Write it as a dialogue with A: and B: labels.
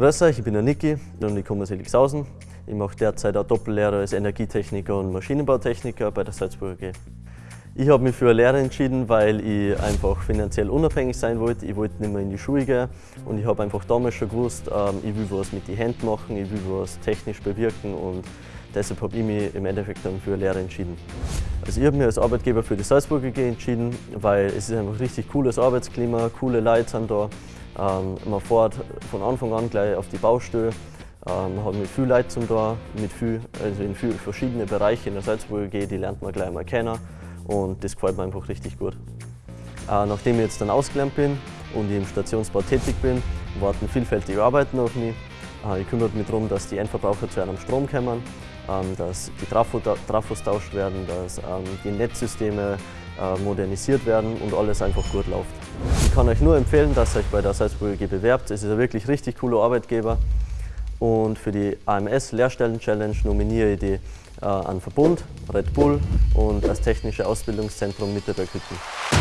A: Grüß euch, ich bin der Niki und ich komme aus Elixhausen. Ich mache derzeit auch Doppellehre als Energietechniker und Maschinenbautechniker bei der Salzburger G. Ich habe mich für eine Lehre entschieden, weil ich einfach finanziell unabhängig sein wollte. Ich wollte nicht mehr in die Schule gehen und ich habe einfach damals schon gewusst, ähm, ich will was mit den Händen machen, ich will was technisch bewirken und deshalb habe ich mich im Endeffekt dann für eine Lehre entschieden. Also ich habe mich als Arbeitgeber für die Salzburger G entschieden, weil es ist einfach richtig cooles Arbeitsklima, coole Leute sind da. Ähm, man fährt von Anfang an gleich auf die Baustelle, ähm, man hat mit viel Leuten zum da, mit viel, also in viele verschiedene Bereiche in der Salzburger G, die lernt man gleich mal kennen und das gefällt mir einfach richtig gut. Äh, nachdem ich jetzt dann ausgelernt bin und ich im Stationsbau tätig bin, warten vielfältige Arbeiten auf mich. Äh, ich kümmere mich darum, dass die Endverbraucher zu einem Strom kommen, ähm, dass die Trafo, Trafos tauscht werden, dass ähm, die Netzsysteme äh, modernisiert werden und alles einfach gut läuft. Ich kann euch nur empfehlen, dass ihr euch bei der Salzburger G bewerbt. Es ist ein wirklich richtig cooler Arbeitgeber. Und für die AMS Lehrstellen Challenge nominiere ich die äh, an Verbund, Red Bull und das Technische Ausbildungszentrum Mitterberg-Hütten.